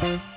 Bye.